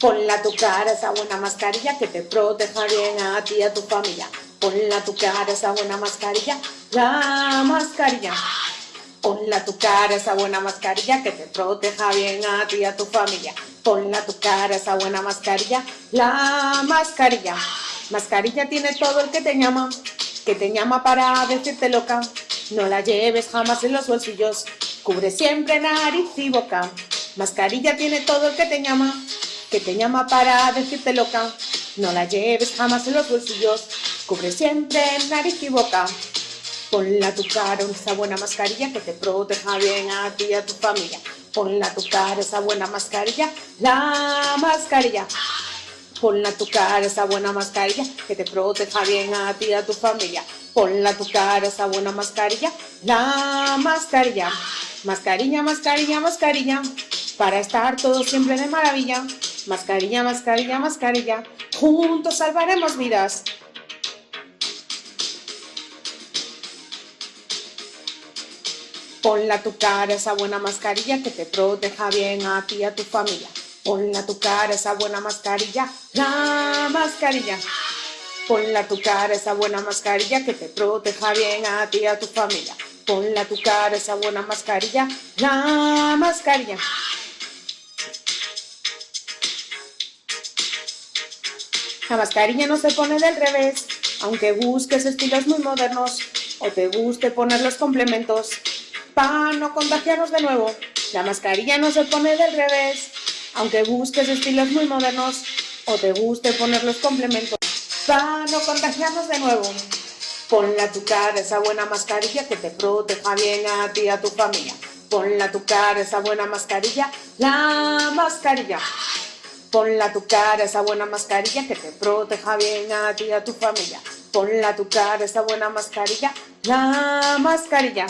Ponla a tu cara esa buena mascarilla que te proteja bien a ti y a tu familia. Ponla a tu cara esa buena mascarilla, la mascarilla. Ponla tu cara esa buena mascarilla que te proteja bien a ti y a tu familia. Ponla a tu cara esa buena mascarilla, la mascarilla. Mascarilla tiene todo el que te llama, que te llama para decirte loca. No la lleves jamás en los bolsillos, cubre siempre nariz y boca. Mascarilla tiene todo el que te llama, que te llama para decirte loca. No la lleves jamás en los bolsillos, cubre siempre nariz y boca. Ponla a tu cara esa buena mascarilla que te proteja bien a ti y a tu familia. Ponla a tu cara esa buena mascarilla, la mascarilla. Ponla a tu cara esa buena mascarilla que te proteja bien a ti y a tu familia. Ponla a tu cara esa buena mascarilla, la mascarilla. Mascarilla, mascarilla, mascarilla, para estar todos siempre de maravilla. Mascarilla, mascarilla, mascarilla, juntos salvaremos vidas. Ponla a tu cara esa buena mascarilla que te proteja bien a ti y a tu familia. Ponla a tu cara esa buena mascarilla, la mascarilla. Ponla a tu cara esa buena mascarilla que te proteja bien a ti y a tu familia. Ponla a tu cara esa buena mascarilla, la mascarilla. La mascarilla no se pone del revés, aunque busques estilos muy modernos o te guste poner los complementos. Para no contagiarnos de nuevo, la mascarilla no se pone del revés, aunque busques estilos muy modernos o te guste poner los complementos. Para no contagiarnos de nuevo, ponla a tu cara esa buena mascarilla que te proteja bien a ti y a tu familia. Ponla a tu cara esa buena mascarilla, la mascarilla. Ponla a tu cara esa buena mascarilla que te proteja bien a ti y a tu familia. Ponla a tu cara esa buena mascarilla, la mascarilla.